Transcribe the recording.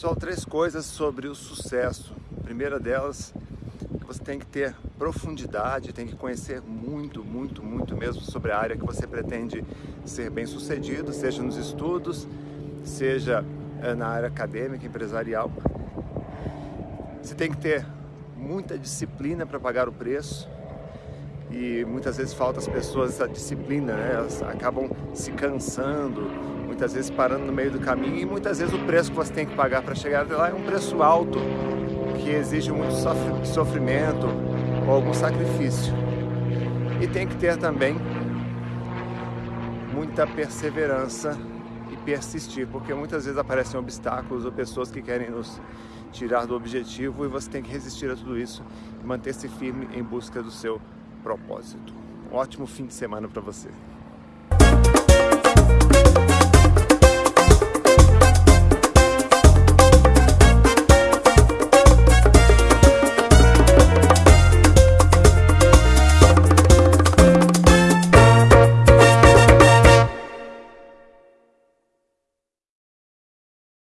Pessoal, três coisas sobre o sucesso. A primeira delas, você tem que ter profundidade, tem que conhecer muito, muito, muito mesmo sobre a área que você pretende ser bem sucedido, seja nos estudos, seja eh, na área acadêmica, empresarial. Você tem que ter muita disciplina para pagar o preço e muitas vezes falta às pessoas essa disciplina, né? elas acabam se cansando, muitas vezes parando no meio do caminho e muitas vezes o preço que você tem que pagar para chegar até lá é um preço alto, que exige muito sofrimento ou algum sacrifício. E tem que ter também muita perseverança e persistir, porque muitas vezes aparecem obstáculos ou pessoas que querem nos tirar do objetivo e você tem que resistir a tudo isso e manter-se firme em busca do seu propósito. Um ótimo fim de semana para você.